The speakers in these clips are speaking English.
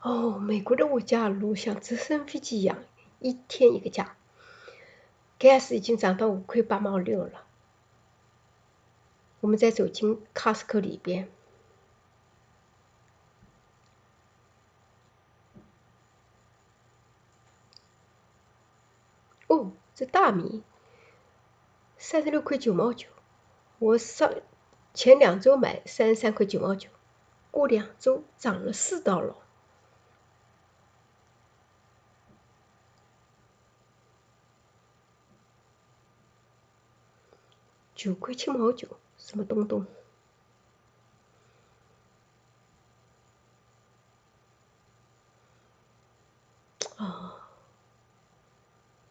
哦，美国的物价如像直升飞机一样，一天一个价。gas 已经涨到五块八毛六了。我们再走进 Costco 里边，哦，这大米三十六块九毛九，我上前两周买三十三块九毛九，过两周涨了四刀了。九块七毛九，什么东东？啊，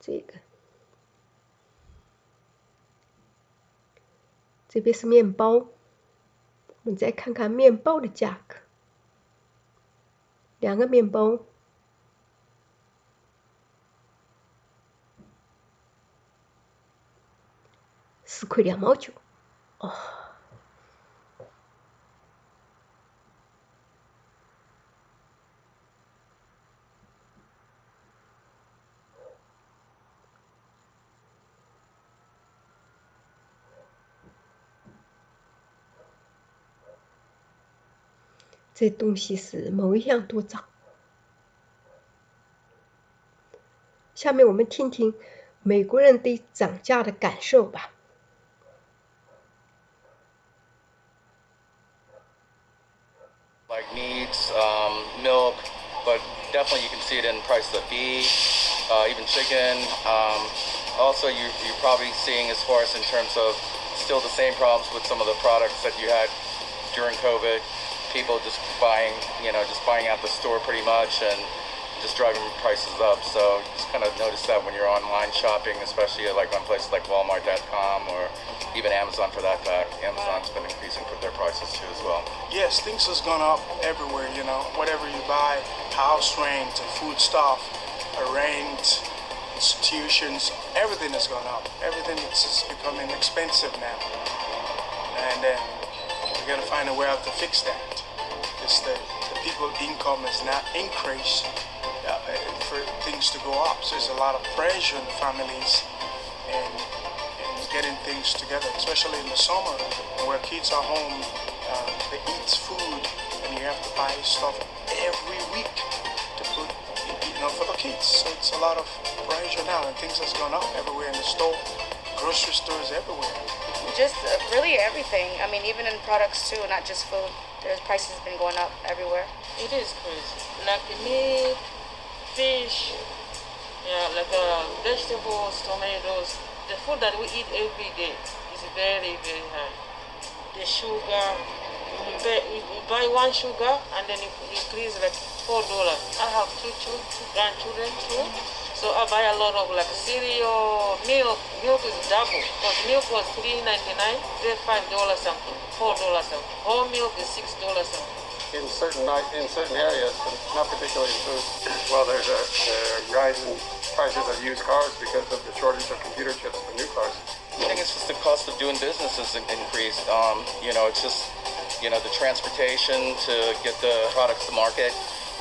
这个，这边是面包，我们再看看面包的价格，两个面包。四块两毛九，哦，这东西是某一样多涨。下面我们听听美国人对涨价的感受吧。Definitely you can see it in price of beef, uh, even chicken. Um, also, you, you're probably seeing as far as in terms of still the same problems with some of the products that you had during COVID. People just buying, you know, just buying out the store pretty much and just driving prices up. So just kind of notice that when you're online shopping, especially like on places like Walmart.com or even Amazon for that fact. Amazon's been increasing their prices too as well. Yes, things has gone up everywhere, you know. Whatever you buy, house rent, food stuff, rent, institutions, everything has gone up. Everything is becoming expensive now. And then we gotta find a way out to fix that. Because the, the people's income is not increased for things to go up. So there's a lot of pressure on the families and getting things together, especially in the summer where kids are home, uh, they eat food, and you have to buy stuff every week to put, you know, for the kids. So it's a lot of pressure now, and things has gone up everywhere in the store, grocery stores everywhere. Just uh, really everything. I mean, even in products too, not just food. There's prices have been going up everywhere. It is crazy. Like meat, fish, yeah, like uh, vegetables, tomatoes, the food that we eat every day is very, very high. The sugar, you buy, we buy one sugar and then it increase like four dollars. I have two, two grandchildren too. So I buy a lot of like cereal, milk. Milk is double because milk was three ninety nine, then five dollars something, four dollars something. Whole milk is six dollars something in certain in certain areas, not particularly in food. Well, there's a, a rise in prices of used cars because of the shortage of computer chips for new cars. I think it's just the cost of doing business has increased. Um, you know, it's just you know the transportation to get the products to market,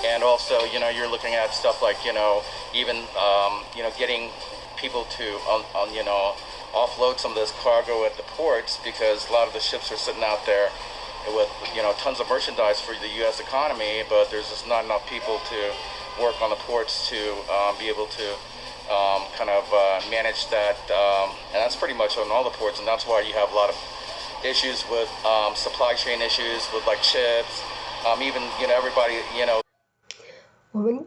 and also you know you're looking at stuff like you know even um, you know getting people to on, on you know offload some of this cargo at the ports because a lot of the ships are sitting out there with you know tons of merchandise for the U.S. economy, but there's just not enough people to work on the ports to um, be able to um, kind of uh, manage that, um, and that's pretty much on all the ports, and that's why you have a lot of issues with um, supply chain issues with like chips, um, even you know everybody you know. 我们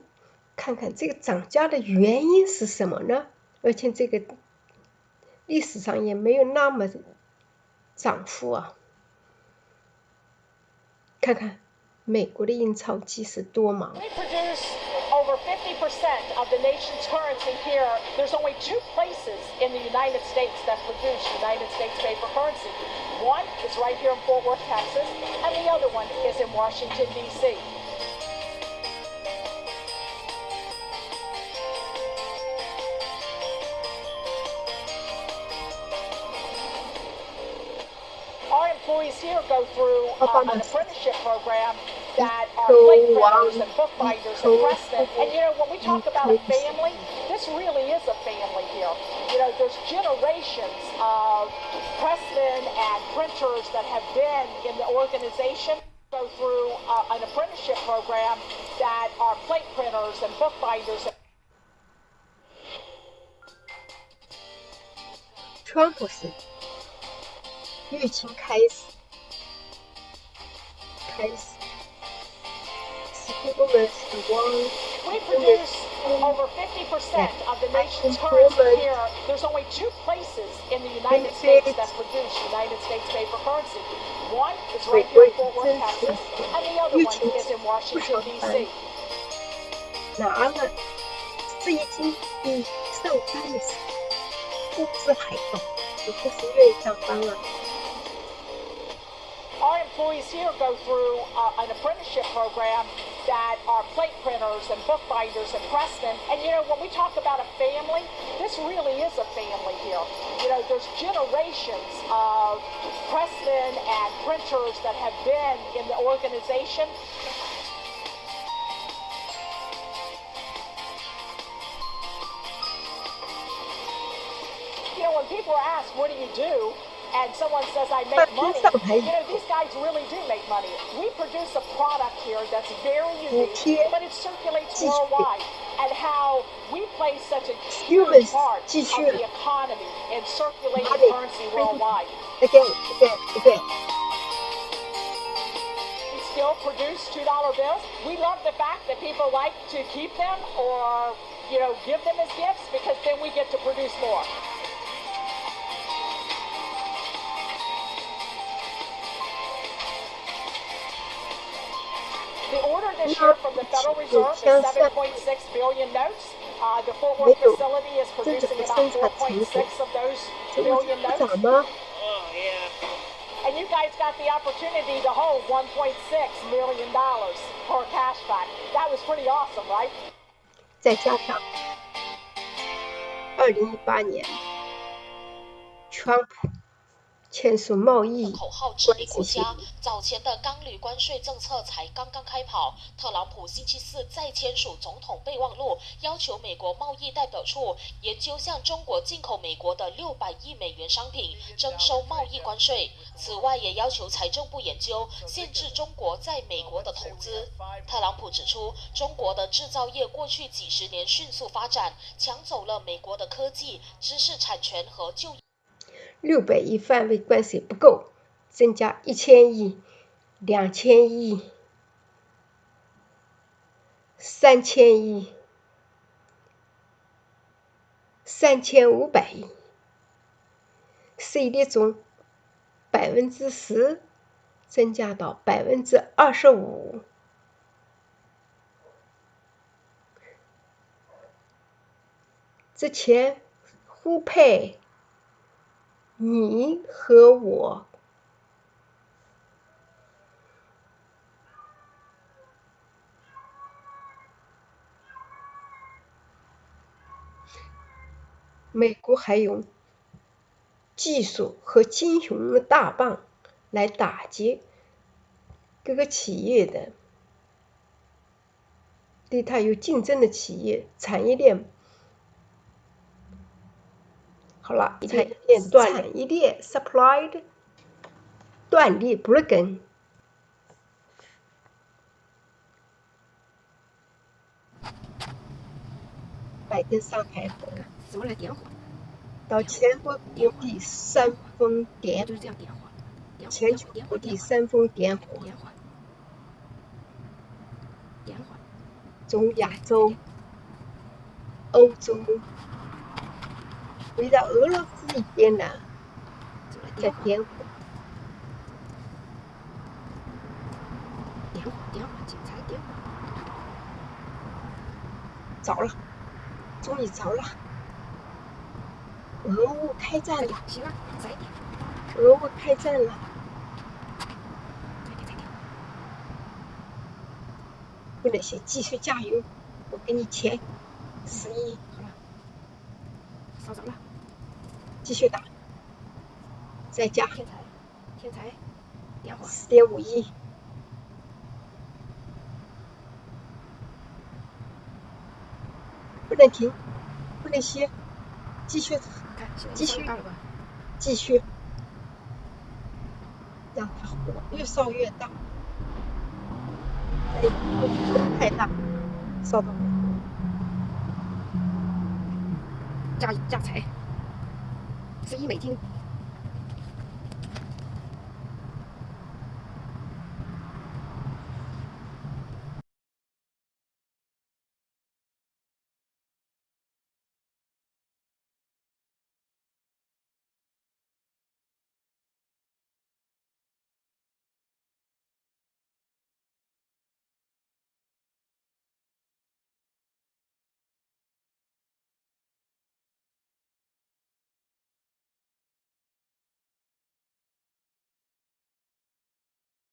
看看这个涨价的原因是什么呢？而且这个历史上也没有那么涨幅啊。 看看美国的印钞机是多忙。We produce over 50% of the nation's currency here. There's only two places in the United States that produce United States paper currency. One is right here in Fort Worth, Texas, and the other one is in Washington, D.C. employees here go through uh, an apprenticeship program that are Go plate printers on. and bookbinders Go and pressmen. And you know, when we talk about a Go. family, this really is a family here. You know, there's generations of pressmen and printers that have been in the organization go through uh, an apprenticeship program that are plate printers and bookbinders 川普是疫情开始， 开始，是我们是往 We produce over 50% of the nation's currency here. There's only two places in the United States that produce United States paper currency. One is right here in Fort Worth, Texas, and the other one is in Washington, D.C. 拿了，这已经比上班的时候工资还高，我不是愿意上班了。 Employees here go through uh, an apprenticeship program that are plate printers and bookbinders and pressmen. And you know, when we talk about a family, this really is a family here. You know, there's generations of pressmen and printers that have been in the organization. You know, when people are asked, what do you do? And someone says, I make money. You know, these guys really do make money. We produce a product here that's very unique, but it circulates worldwide. And how we play such a huge part of the economy in circulating currency worldwide. Again, again, again. Still produce $2 bills. We love the fact that people like to keep them or, you know, give them as gifts because then we get to produce more. the Federal Reserve is 7.6 billion notes. Uh, the Fort Worth facility is producing about 4.6 of those 这不 billion 不涨 notes. 吗？ Oh, yeah. And you guys got the opportunity to hold 1.6 million dollars per cash back. That was pretty awesome, right? 再加上二零一八年，川普 签署贸易口号治理国家早前的钢铝关税政策才刚刚开跑，特朗普星期四再签署总统备忘录，要求美国贸易代表处研究向中国进口美国的六百亿美元商品征收贸易关税。此外，也要求财政部研究限制中国在美国的投资。特朗普指出，中国的制造业过去几十年迅速发展，抢走了美国的科技、知识产权和就业。六百亿范围关税不够，增加一千亿、两千亿、三千亿、三千五百亿，税率从百分之十增加到百分之二十五。之前互配。你和我美国还用技术和金融的大棒来打击各个企业的，对它有竞争的企业产业链。好了，产业链断产业链 supplied 断裂 broken。拜登上台后，怎么来点火？到全国各地煽风点就是这样点火。全球各地煽风点火，点火。点火。从亚洲、欧洲，回到俄罗斯一边呢，在点火。点火，点火，警察点火。着了，终于着了。俄乌开战了，行了，再点。俄乌开战了。快点，快点。为了些继续加油，我给你钱，十亿。稍等了，继续打，再加。天才，天才，电话。四点五亿。不能停，不能歇，继续，继续，继续，让它火越烧越大，哎，太大，烧到了。加加财，十一美金。